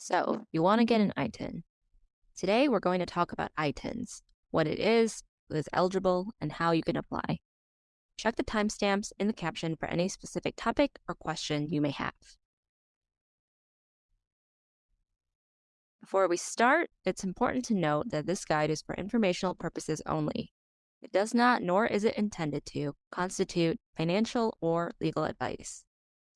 So, you want to get an ITIN. Today, we're going to talk about ITINs, what it is, who is eligible, and how you can apply. Check the timestamps in the caption for any specific topic or question you may have. Before we start, it's important to note that this guide is for informational purposes only. It does not, nor is it intended to, constitute financial or legal advice.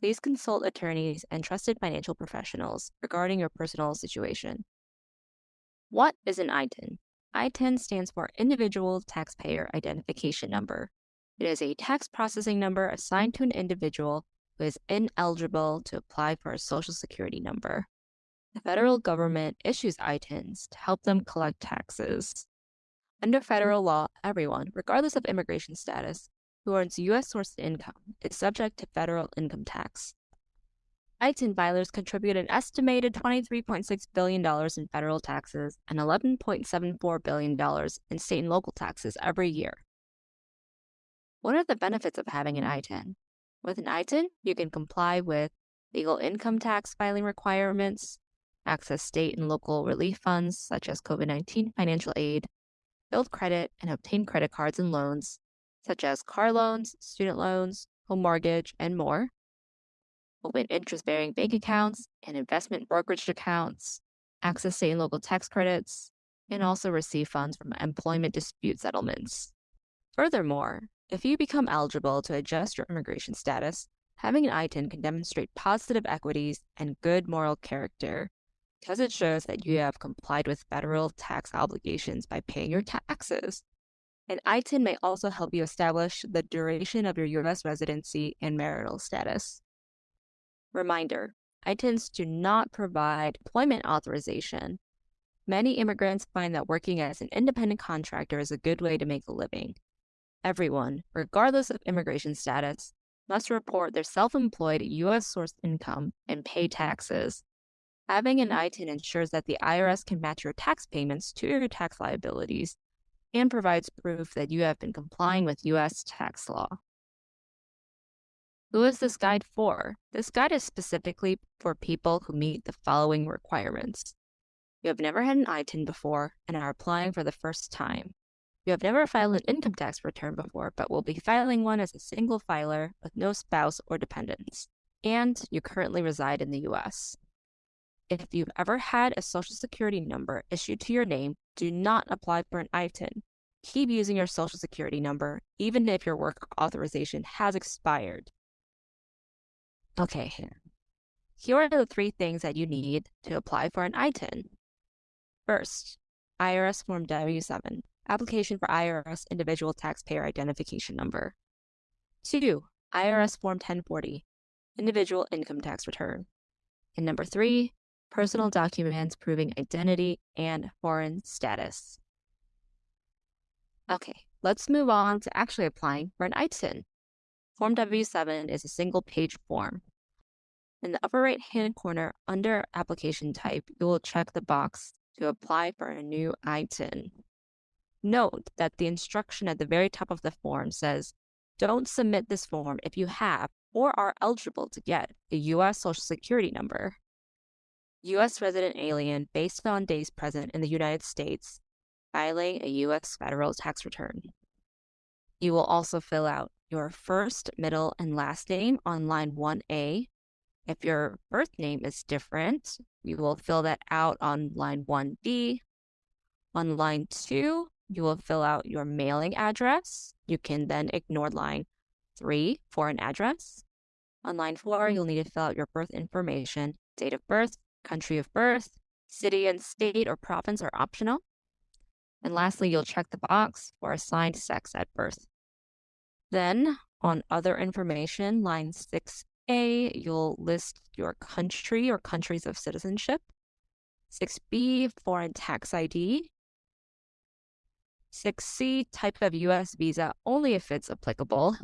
Please consult attorneys and trusted financial professionals regarding your personal situation. What is an ITIN? ITIN stands for Individual Taxpayer Identification Number. It is a tax processing number assigned to an individual who is ineligible to apply for a Social Security number. The federal government issues ITINs to help them collect taxes. Under federal law, everyone, regardless of immigration status, who earns U.S. sourced income is subject to federal income tax. ITIN filers contribute an estimated $23.6 billion in federal taxes and $11.74 billion in state and local taxes every year. What are the benefits of having an ITIN? With an ITIN, you can comply with legal income tax filing requirements, access state and local relief funds such as COVID 19 financial aid, build credit and obtain credit cards and loans, such as car loans, student loans, home mortgage, and more. Open interest bearing bank accounts and investment brokerage accounts, access state and local tax credits, and also receive funds from employment dispute settlements. Furthermore, if you become eligible to adjust your immigration status, having an ITIN can demonstrate positive equities and good moral character because it shows that you have complied with federal tax obligations by paying your taxes. An ITIN may also help you establish the duration of your U.S. residency and marital status. Reminder ITINs do not provide employment authorization. Many immigrants find that working as an independent contractor is a good way to make a living. Everyone, regardless of immigration status, must report their self employed U.S. sourced income and pay taxes. Having an ITIN ensures that the IRS can match your tax payments to your tax liabilities and provides proof that you have been complying with U.S. tax law. Who is this guide for? This guide is specifically for people who meet the following requirements. You have never had an ITIN before and are applying for the first time. You have never filed an income tax return before, but will be filing one as a single filer with no spouse or dependents. And you currently reside in the U.S. If you've ever had a social security number issued to your name, do not apply for an ITIN. Keep using your social security number, even if your work authorization has expired. Okay, here are the three things that you need to apply for an ITIN. First, IRS Form W 7, application for IRS Individual Taxpayer Identification Number. Two, IRS Form 1040, Individual Income Tax Return. And number three, personal documents proving identity and foreign status. Okay, let's move on to actually applying for an ITIN. Form W7 is a single page form. In the upper right hand corner under application type, you will check the box to apply for a new ITIN. Note that the instruction at the very top of the form says, don't submit this form if you have or are eligible to get a U.S. Social Security number. U.S. resident alien based on days present in the United States filing a U.S. federal tax return. You will also fill out your first, middle, and last name on line 1A. If your birth name is different, you will fill that out on line 1B. On line 2, you will fill out your mailing address. You can then ignore line 3 for an address. On line 4, you'll need to fill out your birth information, date of birth, country of birth, city and state or province are optional. And lastly, you'll check the box for assigned sex at birth. Then, on other information, line 6A, you'll list your country or countries of citizenship. 6B, foreign tax ID. 6C, type of U.S. visa only if it's applicable.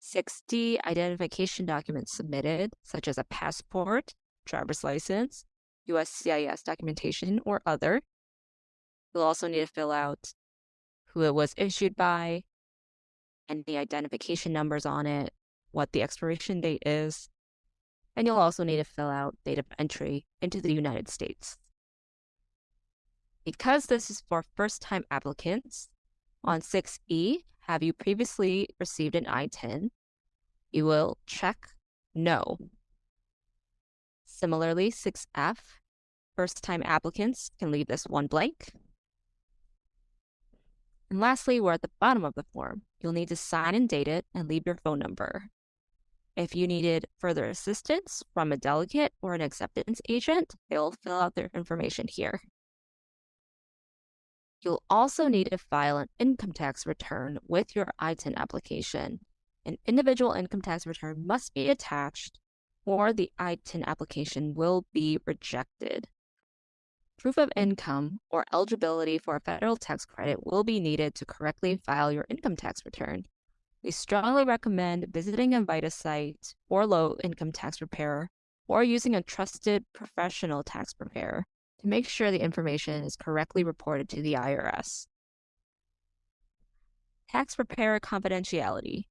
6D, identification documents submitted, such as a passport, driver's license, USCIS documentation, or other. You'll also need to fill out who it was issued by, and the identification numbers on it, what the expiration date is, and you'll also need to fill out date of entry into the United States. Because this is for first time applicants, on 6E, have you previously received an ITIN? You will check no. Similarly, 6F, first time applicants can leave this one blank. And lastly, we're at the bottom of the form. You'll need to sign and date it and leave your phone number. If you needed further assistance from a delegate or an acceptance agent, they'll fill out their information here. You'll also need to file an income tax return with your ITIN application. An individual income tax return must be attached or the ITIN application will be rejected. Proof of income or eligibility for a federal tax credit will be needed to correctly file your income tax return. We strongly recommend visiting a VITA site or low income tax preparer or using a trusted professional tax preparer to make sure the information is correctly reported to the IRS. Tax preparer confidentiality.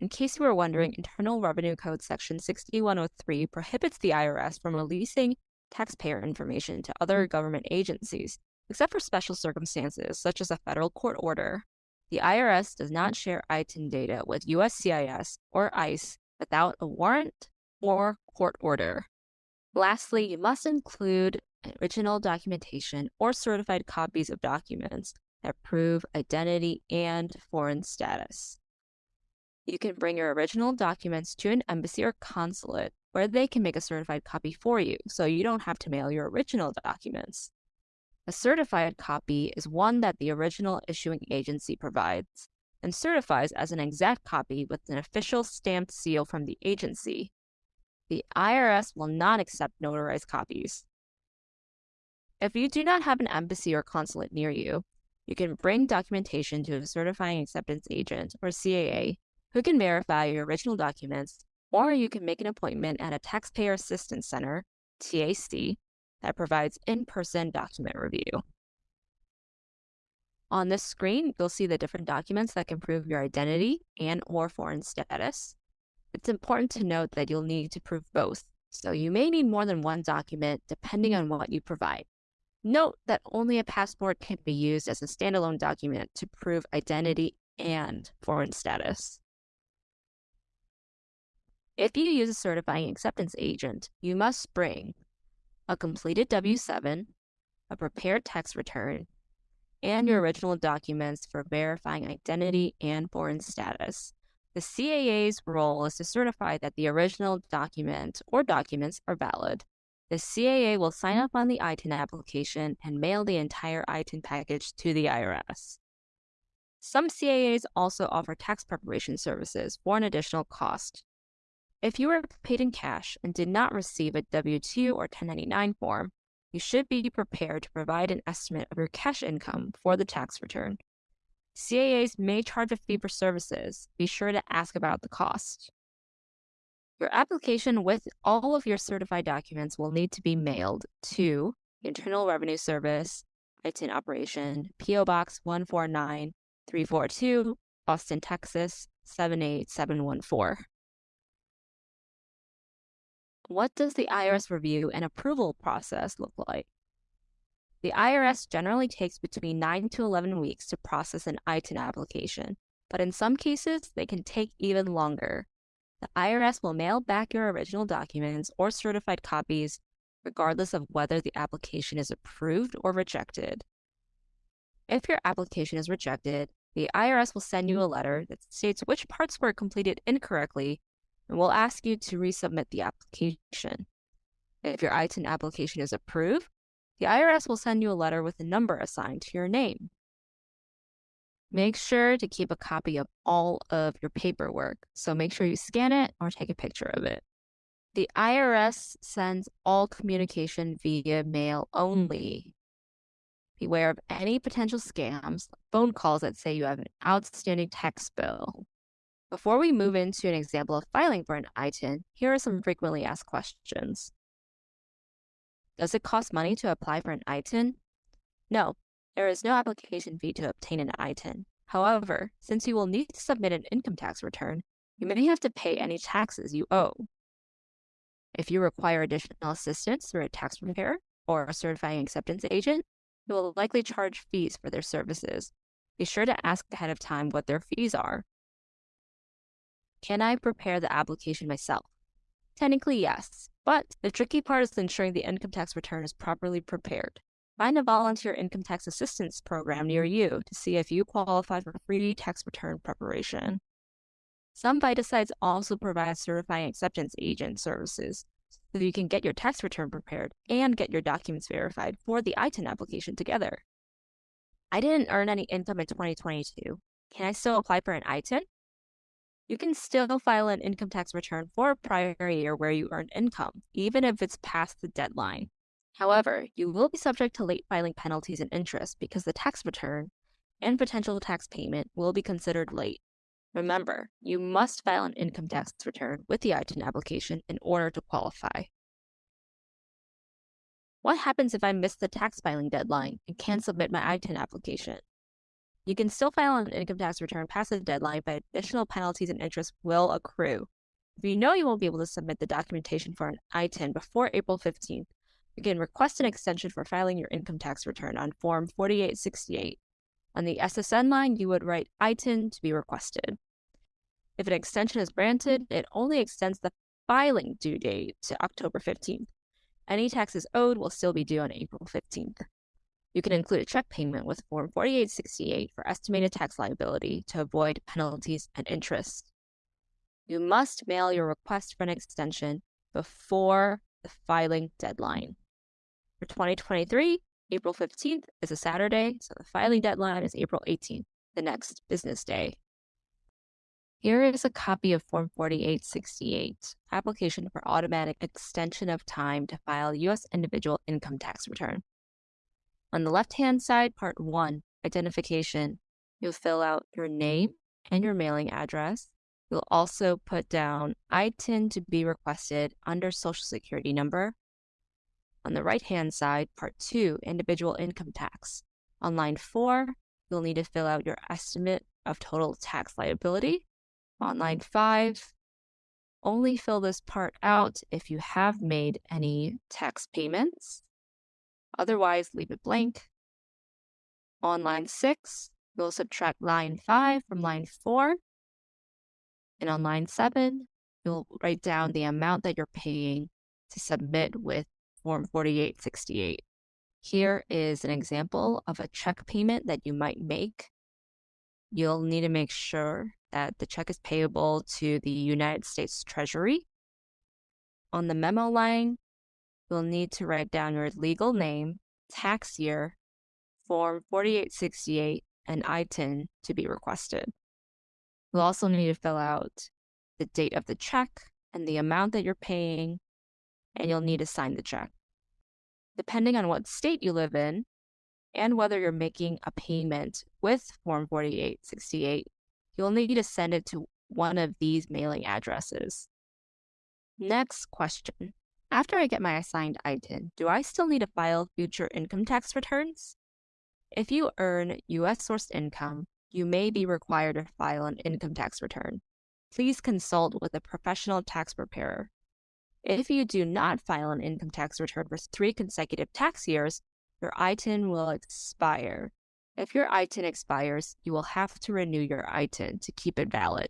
In case you were wondering, Internal Revenue Code Section 6103 prohibits the IRS from releasing taxpayer information to other mm. government agencies, except for special circumstances such as a federal court order. The IRS does not share ITIN data with USCIS or ICE without a warrant or court order. Lastly, you must include original documentation or certified copies of documents that prove identity and foreign status. You can bring your original documents to an embassy or consulate where they can make a certified copy for you so you don't have to mail your original documents. A certified copy is one that the original issuing agency provides and certifies as an exact copy with an official stamped seal from the agency the IRS will not accept notarized copies. If you do not have an embassy or consulate near you, you can bring documentation to a certifying acceptance agent or CAA who can verify your original documents, or you can make an appointment at a Taxpayer Assistance Center, TAC, that provides in-person document review. On this screen, you'll see the different documents that can prove your identity and or foreign status. It's important to note that you'll need to prove both, so you may need more than one document depending on what you provide. Note that only a passport can be used as a standalone document to prove identity and foreign status. If you use a certifying acceptance agent, you must bring a completed W-7, a prepared tax return, and your original documents for verifying identity and foreign status. The CAA's role is to certify that the original document or documents are valid. The CAA will sign up on the ITIN application and mail the entire ITIN package to the IRS. Some CAAs also offer tax preparation services for an additional cost. If you were paid in cash and did not receive a W 2 or 1099 form, you should be prepared to provide an estimate of your cash income for the tax return. CAAs may charge a fee for services. Be sure to ask about the cost. Your application with all of your certified documents will need to be mailed to Internal Revenue Service, ITIN Operation, P.O. Box 149342, Austin, Texas 78714. What does the hmm. IRS review and approval process look like? The IRS generally takes between 9 to 11 weeks to process an ITIN application, but in some cases, they can take even longer. The IRS will mail back your original documents or certified copies regardless of whether the application is approved or rejected. If your application is rejected, the IRS will send you hmm. a letter that states which parts were completed incorrectly and will ask you to resubmit the application. If your ITIN application is approved, the IRS will send you a letter with a number assigned to your name. Make sure to keep a copy of all of your paperwork, so make sure you scan it or take a picture of it. The IRS sends all communication via mail only. Beware of any potential scams, phone calls that say you have an outstanding tax bill. Before we move into an example of filing for an ITIN, here are some frequently asked questions. Does it cost money to apply for an ITIN? No, there is no application fee to obtain an ITIN. However, since you will need to submit an income tax return, you may have to pay any taxes you owe. If you require additional assistance through a tax preparer or a certifying acceptance agent, they will likely charge fees for their services. Be sure to ask ahead of time what their fees are. Can I prepare the application myself? Technically, yes, but the tricky part is ensuring the income tax return is properly prepared. Find a volunteer income tax assistance program near you to see if you qualify for free tax return preparation. Some VITA sites also provide certifying acceptance agent services so you can get your tax return prepared and get your documents verified for the ITIN application together. I didn't earn any income in 2022. Can I still apply for an ITIN? You can still file an income tax return for a prior year where you earned income, even if it's past the deadline. However, you will be subject to late filing penalties and interest because the tax return and potential tax payment will be considered late. Remember, you must file an income tax return with the ITIN application in order to qualify. What happens if I miss the tax filing deadline and can't submit my ITIN application? You can still file an income tax return past the deadline, but additional penalties and interest will accrue. If you know you won't be able to submit the documentation for an ITIN before April 15th, you can request an extension for filing your income tax return on Form 4868. On the SSN line, you would write ITIN to be requested. If an extension is granted, it only extends the filing due date to October 15th. Any taxes owed will still be due on April 15th. You can include a check payment with Form 4868 for estimated tax liability to avoid penalties and interest. You must mail your request for an extension before the filing deadline. For 2023, April 15th is a Saturday, so the filing deadline is April 18th, the next business day. Here is a copy of Form 4868, application for automatic extension of time to file U.S. individual income tax return. On the left-hand side, Part 1, Identification, you'll fill out your name and your mailing address. You'll also put down ITIN to be requested under Social Security number, on the right-hand side, Part 2, Individual Income Tax. On line 4, you'll need to fill out your estimate of total tax liability. On line 5, only fill this part out if you have made any tax payments. Otherwise, leave it blank. On line 6, you'll subtract line 5 from line 4. And on line 7, you'll write down the amount that you're paying to submit with Form 4868. Here is an example of a check payment that you might make. You'll need to make sure that the check is payable to the United States Treasury. On the memo line, you'll need to write down your legal name, tax year, Form 4868, and ITIN to be requested. You'll also need to fill out the date of the check and the amount that you're paying and you'll need to sign the check. Depending on what state you live in and whether you're making a payment with Form 4868, you'll need to send it to one of these mailing addresses. Next question. After I get my assigned ITIN, do I still need to file future income tax returns? If you earn U.S. sourced income, you may be required to file an income tax return. Please consult with a professional tax preparer if you do not file an income tax return for three consecutive tax years, your ITIN will expire. If your ITIN expires, you will have to renew your ITIN to keep it valid.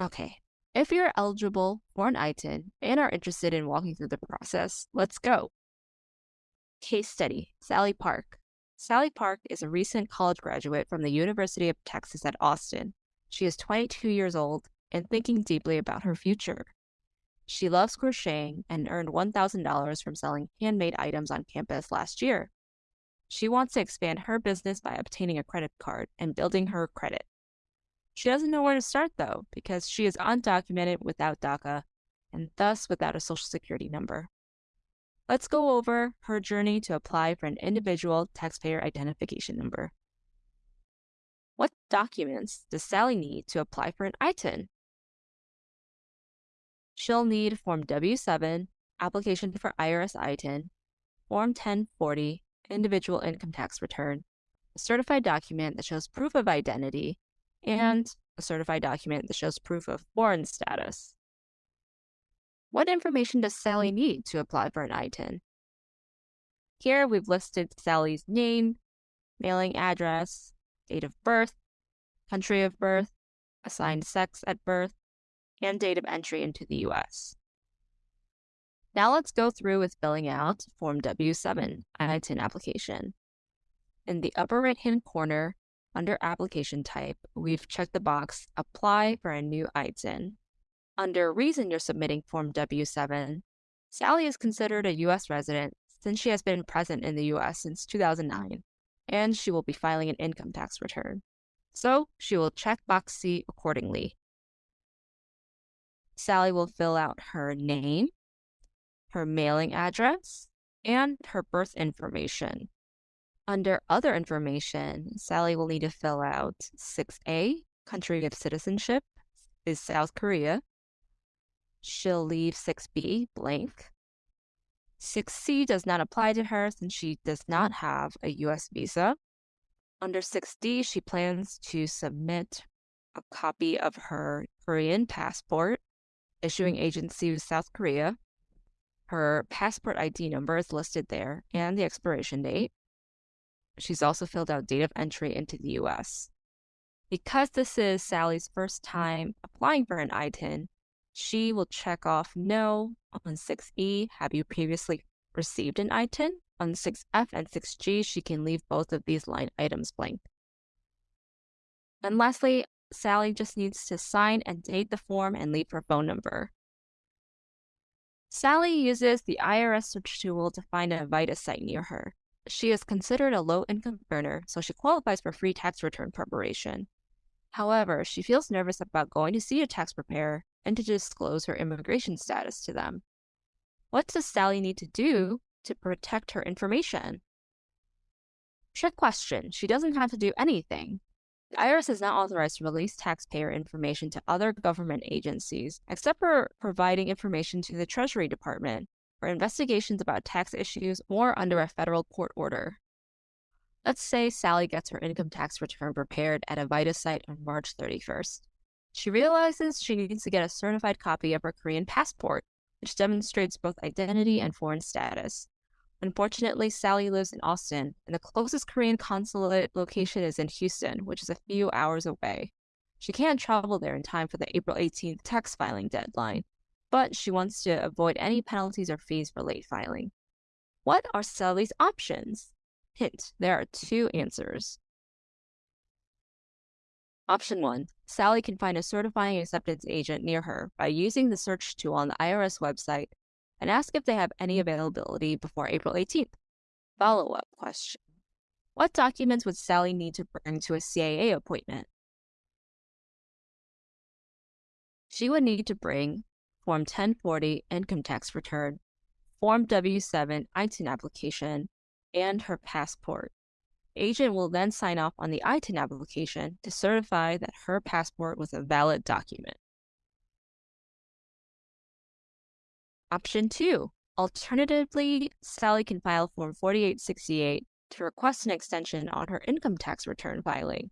Okay, if you're eligible for an ITIN and are interested in walking through the process, let's go. Case study Sally Park. Sally Park is a recent college graduate from the University of Texas at Austin. She is 22 years old and thinking deeply about her future. She loves crocheting and earned $1,000 from selling handmade items on campus last year. She wants to expand her business by obtaining a credit card and building her credit. She doesn't know where to start though, because she is undocumented without DACA and thus without a social security number. Let's go over her journey to apply for an individual taxpayer identification number. What documents does Sally need to apply for an ITIN? She'll need Form W-7, Application for IRS ITIN, Form 1040, Individual Income Tax Return, a certified document that shows proof of identity, Mm-hmm. and a certified document that shows proof of foreign status. What information does Sally mm-hmm. need to apply for an ITIN? Here we've listed Sally's name, mailing address, date of birth, country of birth, assigned sex at birth, and date of entry into the US. Now let's go through with filling out Form W7 ITIN application. In the upper right hand corner, under application type, we've checked the box Apply for a new ITIN. Under reason you're submitting Form W7, Sally is considered a U.S. resident since she has been present in the U.S. since 2009, and she will be filing an income tax return. So she will check box C accordingly. Sally will fill out her name, her mailing address, and her birth information. Under Other Information, Sally will need to fill out 6A, Country of Citizenship is South Korea. She'll leave 6B blank. 6C does not apply to her since she does not have a US visa. Under 6D, she plans to submit a copy of her Korean passport, issuing agency of South Korea. Her passport ID number is listed there and the expiration date. She's also filled out date of entry into the US. Because this is Sally's first time applying for an ITIN, she will check off no on 6E. Have you previously received an ITIN? On 6F and 6G, she can leave both of these line items blank. And lastly, Sally just needs to sign and date the form and leave her phone number. Sally uses the IRS search tool to find a VITA site near her. She is considered a low income earner, so she qualifies for free tax return preparation. However, she feels nervous about going to see a tax preparer and to disclose her immigration status to them. What does Sally need to do to protect her information? Trick question. She doesn't have to do anything. The IRS is not authorized to release taxpayer information to other government agencies, except for providing information to the Treasury Department, for investigations about tax issues or under a federal court order. Let's say Sally gets her income tax return prepared at a VITA site on March 31st. She realizes she needs to get a certified copy of her Korean passport, which demonstrates both identity and foreign status. Unfortunately, Sally lives in Austin, and the closest Korean consulate location is in Houston, which is a few hours away. She can't travel there in time for the April 18th tax filing deadline, but she wants to avoid any penalties or fees for late filing. What are Sally's options? Hint, there are two answers. Option 1 Sally can find a certifying acceptance agent near her by using the search tool on the IRS website and ask if they have any availability before April 18th. Follow up question What documents would Sally need to bring to a CAA appointment? She would need to bring Form 1040 income tax return, Form W7 ITIN application, and her passport. Agent will then sign off on the ITIN application to certify that her passport was a valid document. Option 2. Alternatively, Sally can file Form 4868 to request an extension on her income tax return filing.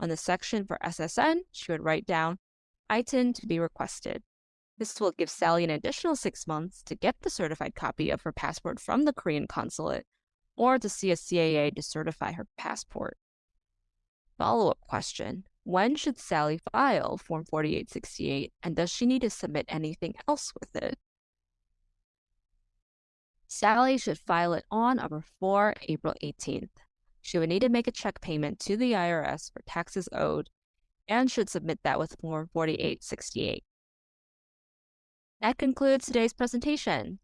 On the section for SSN, she would write down ITIN to be requested. This will give Sally an additional six months to get the certified copy of her passport from the Korean consulate or to see a CAA to certify her passport. Follow up question When should Sally file Form 4868 and does she need to submit anything else with it? Sally should file it on or before April 18th. She would need to make a check payment to the IRS for taxes owed and should submit that with Form 4868. That concludes today's presentation.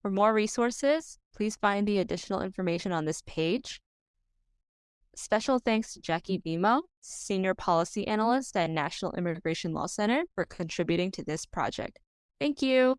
For more resources, please find the additional information on this page. Special thanks to Jackie Vimo, Senior Policy Analyst at National Immigration Law Center, for contributing to this project. Thank you.